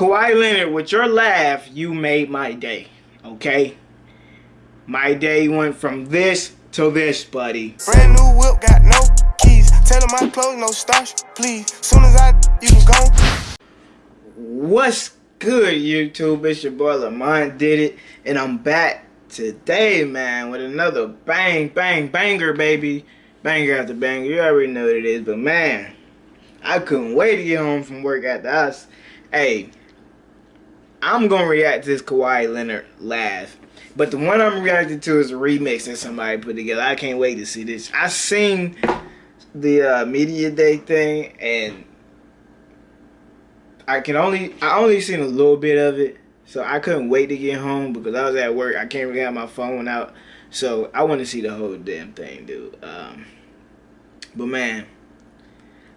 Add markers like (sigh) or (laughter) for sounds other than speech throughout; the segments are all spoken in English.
Kawhi Leonard, with your laugh, you made my day. Okay? My day went from this to this, buddy. Brand new whip, got no keys. Tell my clothes, no starch, please. Soon as I, you can go. What's good, YouTube? It's your boy Lamont did it, and I'm back today, man, with another bang, bang, banger, baby. Banger after banger. You already know what it is, but man, I couldn't wait to get home from work after us. Hey, I'm gonna react to this Kawhi Leonard laugh. But the one I'm reacting to is a remix that somebody put together. I can't wait to see this. I seen the uh, media day thing and I can only I only seen a little bit of it. So I couldn't wait to get home because I was at work. I can't really have my phone out. So I want to see the whole damn thing, dude. Um, but man,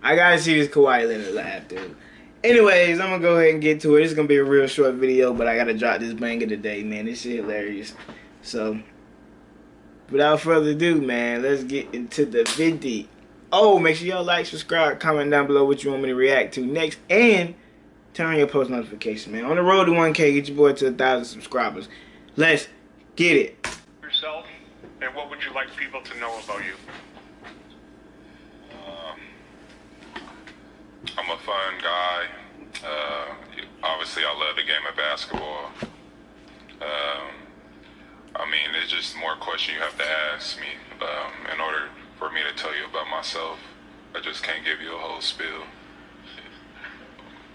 I gotta see this Kawhi Leonard laugh, dude. Anyways, I'm gonna go ahead and get to it. It's gonna be a real short video, but I gotta drop this banger today, man. This shit hilarious. So, without further ado, man, let's get into the video. Oh, make sure y'all like, subscribe, comment down below what you want me to react to next, and turn on your post notifications, man. On the road to 1K, get your boy to a thousand subscribers. Let's get it. Yourself, and what would you like people to know about you? I'm a fun guy. Uh, obviously, I love the game of basketball. Um, I mean, it's just more questions you have to ask me um, in order for me to tell you about myself. I just can't give you a whole spiel.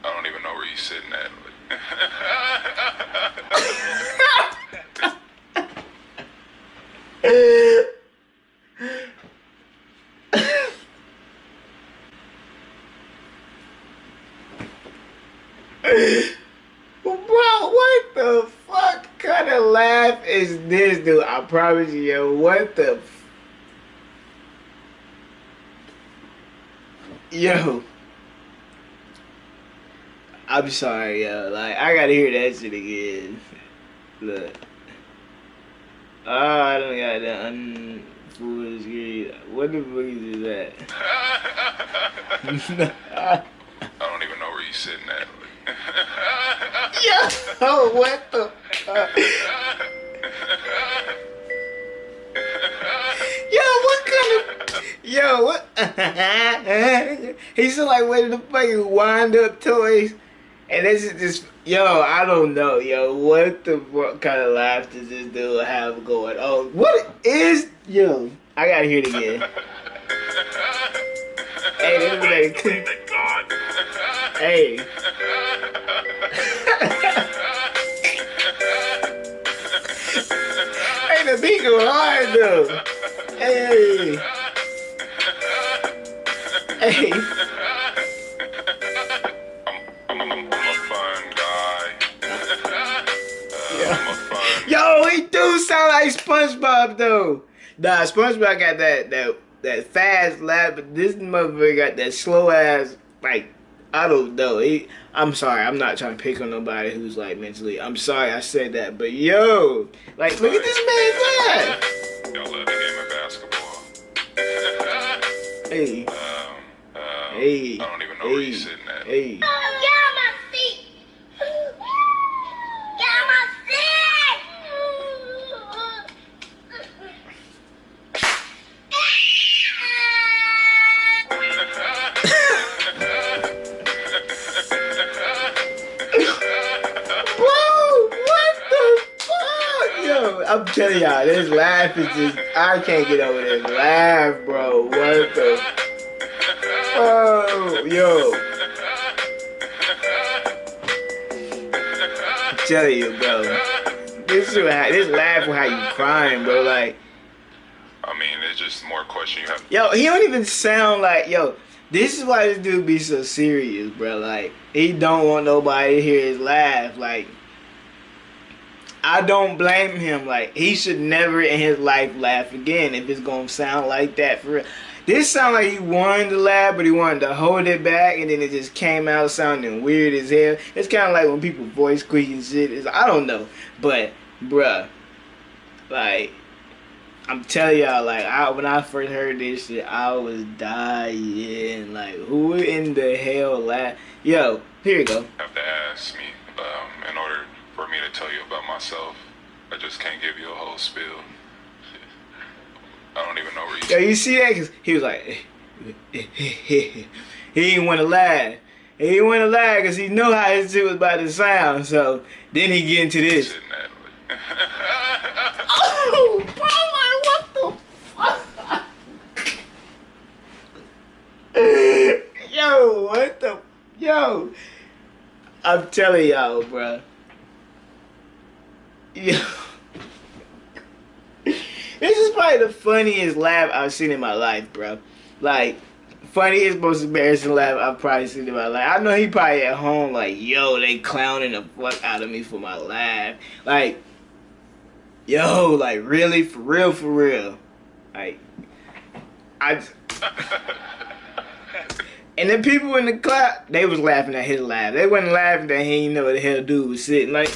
I don't even know where you're sitting at. (laughs) (laughs) Bro, what the fuck kind of laugh is this, dude? I promise you, yo, what the Yo. I'm sorry, yo. Like, I gotta hear that shit again. Look. Oh, I don't got that unfoolish greed. What the fuck is that? (laughs) (laughs) I don't even know where you're sitting at. (laughs) Yo, what the fuck? Yo, what? (laughs) He's like one of the fucking wind-up toys. And this is just... Yo, I don't know, yo. What the what kind of laugh does this dude have going on? What is... Yo, I gotta hear it again. (laughs) hey, this is like... (laughs) Hey. hey, the beat go hard though. Hey. Hey. I'm, I'm, I'm a fun guy. Yeah. I'm a fun Yo, he do sound like SpongeBob though. Nah, SpongeBob got that that that fast laugh, but this motherfucker got that slow ass like I don't know. He, I'm sorry. I'm not trying to pick on nobody who's like mentally. I'm sorry I said that, but yo, like look at this man's laugh. Y'all love the game of basketball. (laughs) Hey, um, hey, I don't even know where hey, you're sitting at. hey. Get on my feet! Get on my Bro, what the fuck? Yo, I'm telling y'all, this laugh is just, I can't get over this laugh, bro. What the? Oh, yo. Telling you, bro. This is how, this laugh have you crying, bro. Like, I mean, it's just more question you have. yo, he don't even sound like, yo. This is why this dude be so serious, bro. Like, he don't want nobody to hear his laugh. Like, I don't blame him. Like, he should never in his life laugh again if it's gonna sound like that for real. This sound like he wanted to laugh, but he wanted to hold it back, and then it just came out sounding weird as hell. It's kind of like when people voice quick and shit. It's, I don't know, but bruh, like I'm telling y'all, like I when I first heard this shit, I was dying. Like, who in the hell laugh? Yo, here you go. have to ask me myself. I just can't give you a whole spiel. (laughs) I don't even know where you. Yo, you see that? Cause he was like, (laughs) he didn't want to lie. He didn't want to lie because he knew how his shit was about to sound. So then he get into this. Sitting (laughs) Oh, bro, like, what the fuck? yo, what the? Yo, I'm telling y'all, bro. Yo. (laughs) This is probably the funniest laugh I've seen in my life, bro. Like, funniest, most embarrassing laugh I've probably seen in my life. I know he probably at home like, yo, they clowning the fuck out of me for my laugh. Like, yo, like really, for real, for real. Like, I. j- (laughs) and the people in the clap, they was laughing at his laugh. They wasn't laughing that he didn't know what the hell dude was sitting like.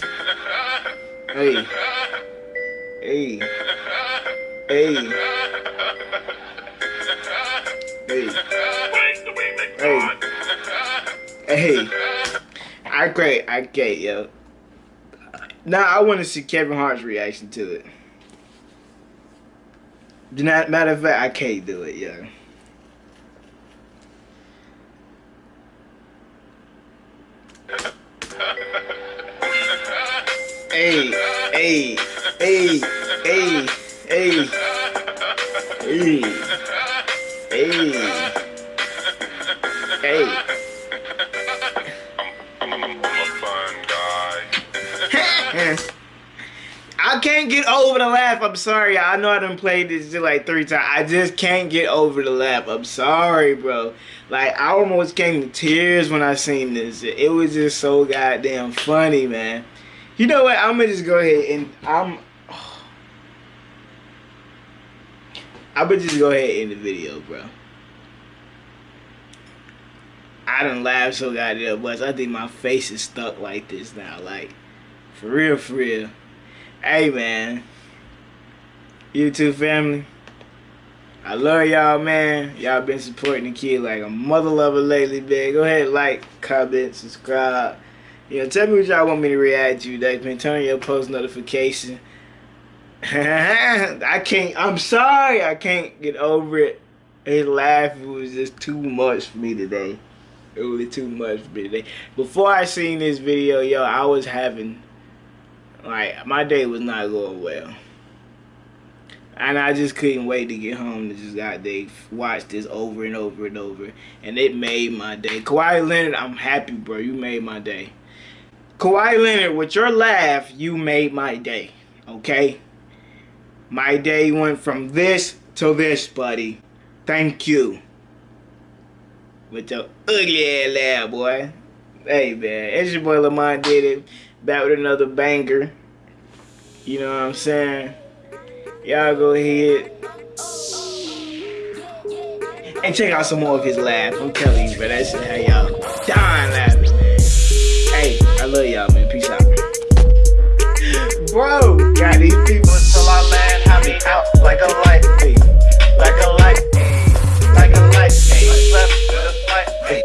Hey, hey, hey, hey, hey, hey. I great, I get yo. Now I want to see Kevin Hart's reaction to it. Matter of fact, I can't do it, yo. Hey, hey, hey, hey, hey, hey, hey, hey. I'm, I'm, I'm a fun guy. (laughs) I can't get over the laugh. I'm sorry. I know I done played this like three times. I just can't get over the laugh. I'm sorry, bro. Like I almost came to tears when I seen this. It was just so goddamn funny, man. You know what? I'm gonna just go ahead and I'm. I'm gonna just go ahead and end the video, bro. I done laughed so goddamn much. I think my face is stuck like this now. Like, for real, for real. Hey, man. YouTube family. I love y'all, man. Y'all been supporting the kid like a mother lover lately, man. Go ahead, like, comment, subscribe. Know, tell me what y'all want me to react to next, man. Turn on your post notification. (laughs) I can't, I'm sorry, I can't get over it. His laugh was just too much for me today. It was too much for me today. Before I seen this video, yo, I was having, like, my day was not going well. And I just couldn't wait to get home to just got they watch this over and over and over. And it made my day. Kawhi Leonard, I'm happy, bro. You made my day. Kawhi Leonard, with your laugh, you made my day. Okay? My day went from this to this, buddy. Thank you. With your ugly ass laugh, boy. Hey, man. It's your boy Lamont did it. Back with another banger. You know what I'm saying? Y'all go ahead and check out some more of his laugh. I'm telling you, but That's how y'all dying I love y'all, man. Peace out. Bro, got these people till I'm land. Have be out like a light, like a light, like a light. Hey.